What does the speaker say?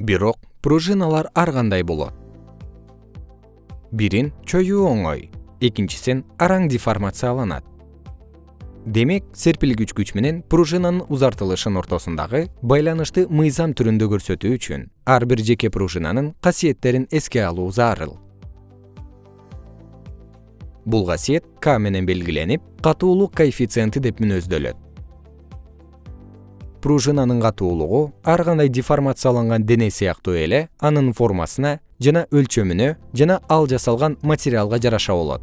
бирок пружиналар ар кандай болот? Бирин чоюу оңой. Экинчисин араң деформацияланат. Демек серпилгүч менен пружинанын узартылышын ортосундагы байланышты мыйзам түрүндө көрсөтүү үчүн ар бир жеке пружинанын касиеттерин эске алуу зарыл. Бул касиет к менен белгиленип катуулук коэффициенти деп мүнөздөлөт пружинанын катуулугу ар кандай деформацияланган дене сыяктуу эле анын формасына жана өлчөмүнө жана ал жасалган материалга жараша болот